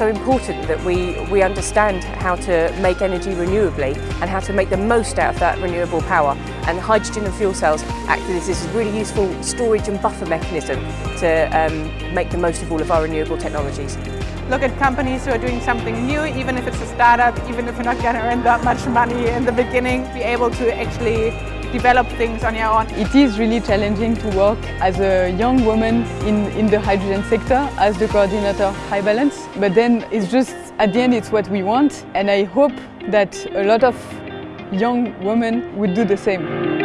so important that we, we understand how to make energy renewably and how to make the most out of that renewable power. And hydrogen and fuel cells act as this really useful storage and buffer mechanism to um, make the most of all of our renewable technologies. Look at companies who are doing something new, even if it's a startup, even if you're not going to earn that much money in the beginning, be able to actually develop things on your own. It is really challenging to work as a young woman in, in the hydrogen sector as the coordinator of HyBalance. But then it's just, at the end, it's what we want. And I hope that a lot of young women would do the same.